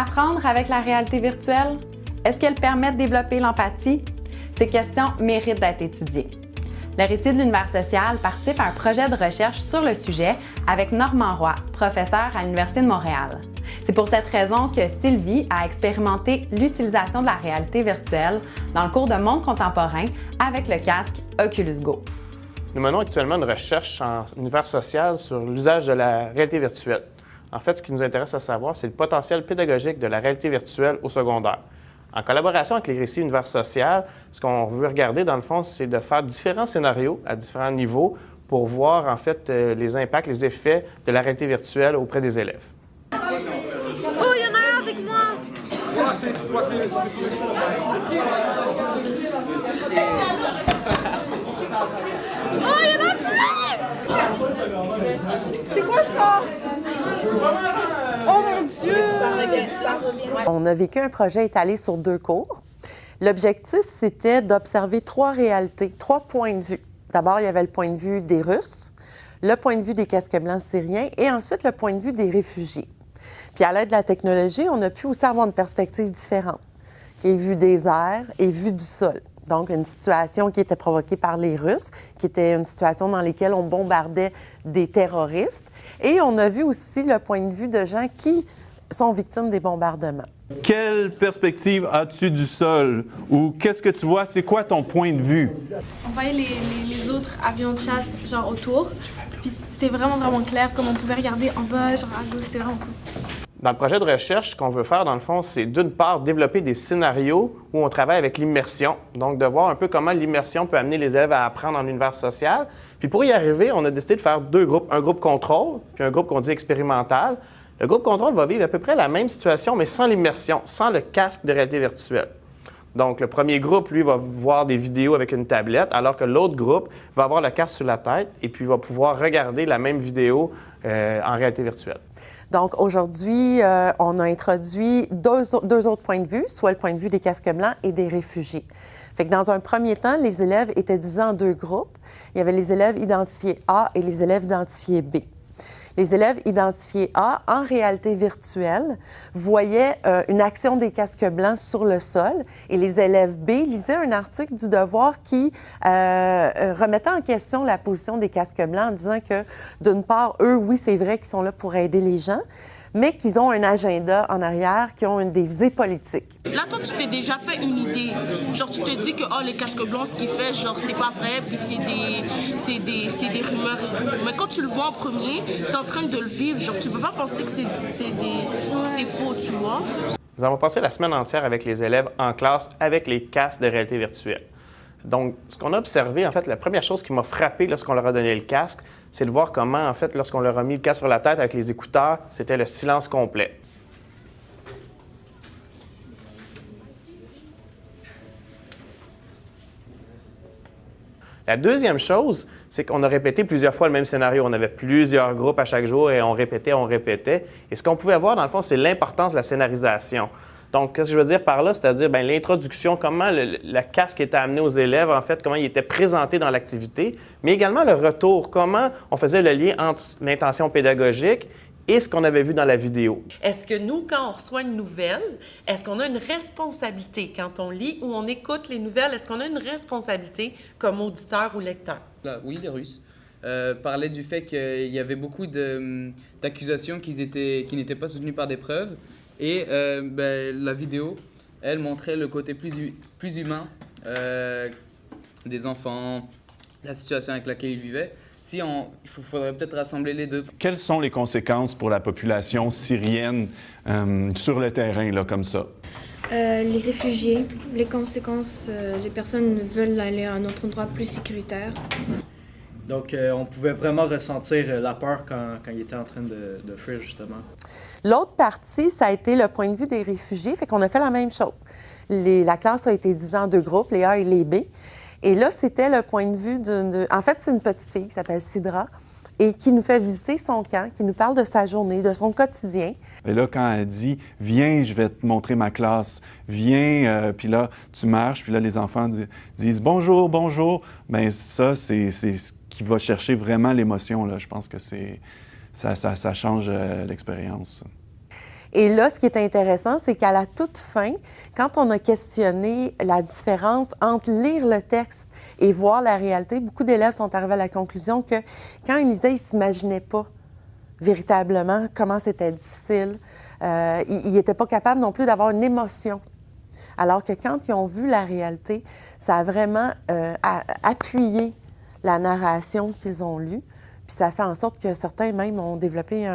apprendre avec la réalité virtuelle? Est-ce qu'elle permet de développer l'empathie? Ces questions méritent d'être étudiées. Le récit de l'univers social participe à un projet de recherche sur le sujet avec Normand Roy, professeur à l'Université de Montréal. C'est pour cette raison que Sylvie a expérimenté l'utilisation de la réalité virtuelle dans le cours de monde contemporain avec le casque Oculus Go. Nous menons actuellement une recherche en univers social sur l'usage de la réalité virtuelle. En fait, ce qui nous intéresse à savoir, c'est le potentiel pédagogique de la réalité virtuelle au secondaire. En collaboration avec les récits univers social, ce qu'on veut regarder, dans le fond, c'est de faire différents scénarios à différents niveaux pour voir, en fait, euh, les impacts, les effets de la réalité virtuelle auprès des élèves. Oh, il y en a un avec moi! Oh, il y en a plein! C'est quoi ça? Oh! On a vécu un projet étalé sur deux cours. L'objectif, c'était d'observer trois réalités, trois points de vue. D'abord, il y avait le point de vue des Russes, le point de vue des casques blancs syriens et ensuite le point de vue des réfugiés. Puis à l'aide de la technologie, on a pu aussi avoir une perspective différente, qui est vue des airs et vue du sol. Donc, une situation qui était provoquée par les Russes, qui était une situation dans laquelle on bombardait des terroristes. Et on a vu aussi le point de vue de gens qui sont victimes des bombardements. Quelle perspective as-tu du sol? Ou qu'est-ce que tu vois? C'est quoi ton point de vue? On voyait les, les- les autres avions de chasse genre autour. Puis c'était vraiment vraiment clair comme on pouvait regarder en bas, genre à gauche, c'était vraiment cool. Dans le projet de recherche, ce qu'on veut faire, dans le fond, c'est d'une part développer des scénarios où on travaille avec l'immersion, donc de voir un peu comment l'immersion peut amener les élèves à apprendre en univers social. Puis pour y arriver, on a décidé de faire deux groupes, un groupe contrôle, puis un groupe qu'on dit expérimental. Le groupe contrôle va vivre à peu près la même situation, mais sans l'immersion, sans le casque de réalité virtuelle. Donc, le premier groupe, lui, va voir des vidéos avec une tablette, alors que l'autre groupe va avoir le casque sur la tête et puis va pouvoir regarder la même vidéo euh, en réalité virtuelle. Donc aujourd'hui, euh, on a introduit deux, au- deux autres points de vue, soit le point de vue des casques blancs et des réfugiés. Fait que dans un premier temps, les élèves étaient divisés en deux groupes. Il y avait les élèves identifiés A et les élèves identifiés B. Les élèves identifiés A, en réalité virtuelle, voyaient euh, une action des casques blancs sur le sol et les élèves B lisaient un article du Devoir qui euh, euh, remettait en question la position des casques blancs en disant que, d'une part, eux, oui, c'est vrai qu'ils sont là pour aider les gens, mais qu'ils ont un agenda en arrière, qui ont une des visées politiques. Là, toi, tu t'es déjà fait une idée. Genre, tu te dis que oh, les casques blancs, ce qu'il fait, genre, c'est pas vrai, puis c'est des, c'est des, c'est des rumeurs et tout. Mais quand tu le vois en premier, t'es en train de le vivre. Genre, tu peux pas penser que c'est, c'est des, que c'est faux, tu vois. Nous avons passé la semaine entière avec les élèves en classe avec les casques de réalité virtuelle. Donc, ce qu'on a observé, en fait, la première chose qui m'a frappé lorsqu'on leur a donné le casque, c'est de voir comment, en fait, lorsqu'on leur a mis le casque sur la tête avec les écouteurs, c'était le silence complet. La deuxième chose, c'est qu'on a répété plusieurs fois le même scénario. On avait plusieurs groupes à chaque jour et on répétait, on répétait. Et ce qu'on pouvait voir, dans le fond, c'est l'importance de la scénarisation. Donc, qu'est-ce que je veux dire par là? C'est-à-dire ben, l'introduction, comment le, le casque était amené aux élèves, en fait, comment il était présenté dans l'activité, mais également le retour, comment on faisait le lien entre l'intention pédagogique et ce qu'on avait vu dans la vidéo. Est-ce que nous, quand on reçoit une nouvelle, est-ce qu'on a une responsabilité? Quand on lit ou on écoute les nouvelles? Est-ce qu'on a une responsabilité comme auditeur ou lecteur? Là, oui, les Russes euh, parlaient du fait qu'il y avait beaucoup de- d'accusations qui n'étaient pas soutenues par des preuves. Et euh, ben, la vidéo, elle montrait le côté plus, plus humain euh, des enfants, la situation avec laquelle ils vivaient. Si on, il faudrait peut-être rassembler les deux. Quelles sont les conséquences pour la population syrienne euh, sur le terrain, là, comme ça? Euh, les réfugiés, les conséquences, euh, les personnes veulent aller à un autre endroit plus sécuritaire. Donc, euh, on pouvait vraiment ressentir euh, la peur quand, quand il était en train de, de fuir, justement. L'autre partie, ça a été le point de vue des réfugiés, fait qu'on a fait la même chose. Les- la classe a été divisée en deux groupes, les A et les B. Et là, c'était le point de vue d'une... En fait, c'est une petite fille qui s'appelle Sidra et qui nous fait visiter son camp, qui nous parle de sa journée, de son quotidien. Et là, quand elle dit « Viens, je vais te montrer ma classe. Viens. euh, puis là, tu marches. Puis là, les enfants di- disent « Bonjour, bonjour. » Bien, ça, c'est c'est ce qui va chercher vraiment l'émotion. Je pense que ça, change euh, l'expérience. Et là, ce qui est intéressant, c'est qu'à la toute fin, quand on a questionné la différence entre lire le texte et voir la réalité, beaucoup d'élèves sont arrivés à la conclusion que quand ils lisaient, ils ne s'imaginaient pas véritablement comment c'était difficile. Euh, ils n'étaient pas capables non plus d'avoir une émotion. Alors que quand ils ont vu la réalité, ça a vraiment euh, appuyé la narration qu'ils ont lue. Puis ça fait en sorte que certains même ont développé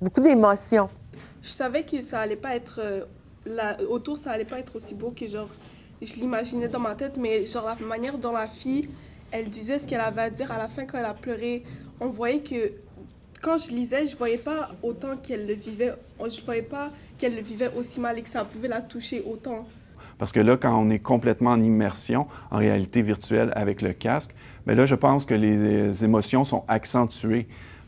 beaucoup d'émotions. Je savais que ça allait pas être euh, autour, ça allait pas être aussi beau que genre je l'imaginais dans ma tête, mais genre la manière dont la fille, elle disait ce qu'elle avait à dire à la fin quand elle a pleuré, on voyait que quand je lisais, je voyais pas autant qu'elle le vivait, je voyais pas qu'elle le vivait aussi mal et que ça pouvait la toucher autant. Parce que là, quand on est complètement en immersion, en réalité virtuelle avec le casque, bien là, je pense que les émotions sont accentuées.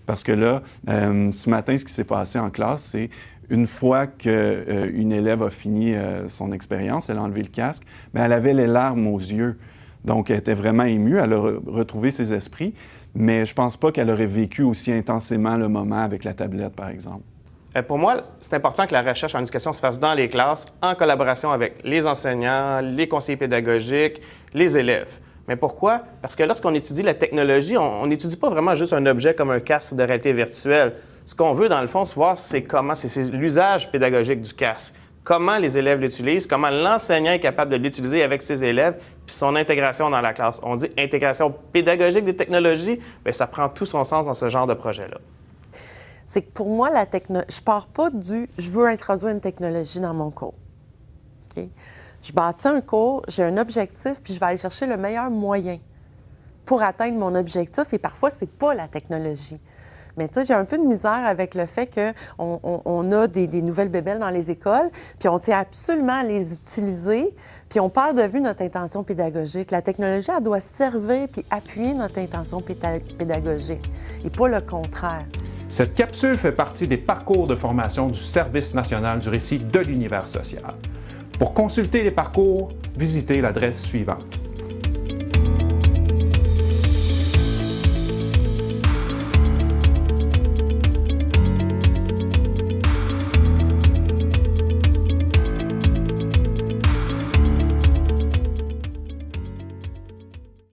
Parce que là, euh, ce matin, ce qui s'est passé en classe, c'est une fois qu'une euh, élève a fini euh, son expérience, elle a enlevé le casque, mais elle avait les larmes aux yeux. Donc, elle était vraiment émue, elle a retrouvé ses esprits, mais je ne pense pas qu'elle aurait vécu aussi intensément le moment avec la tablette, par exemple. Euh, pour moi, c'est important que la recherche en éducation se fasse dans les classes, en collaboration avec les enseignants, les conseillers pédagogiques, les élèves. Mais pourquoi? Parce que lorsqu'on étudie la technologie, on n'étudie pas vraiment juste un objet comme un casque de réalité virtuelle. Ce qu'on veut, dans le fond, c'est voir c'est comment, c'est l'usage pédagogique du casque. Comment les élèves l'utilisent, comment l'enseignant est capable de l'utiliser avec ses élèves, puis son intégration dans la classe. On dit intégration pédagogique des technologies, bien, ça prend tout son sens dans ce genre de projet-là c'est que pour moi, la techno... je pars pas du je veux introduire une technologie dans mon cours. Je bâtis un cours, j'ai un objectif, puis je vais aller chercher le meilleur moyen pour atteindre mon objectif. Et parfois, c'est pas la technologie. Mais tu sais, j'ai un peu de misère avec le fait qu'on on, a des, nouvelles bébelles dans les écoles, puis on tient absolument à les utiliser, puis on perd de vue notre intention pédagogique. La technologie, elle doit servir puis appuyer notre intention pédagogique, et pas le contraire. Cette capsule fait partie des parcours de formation du Service national du récit de l'univers social. Pour consulter les parcours, visitez l'adresse suivante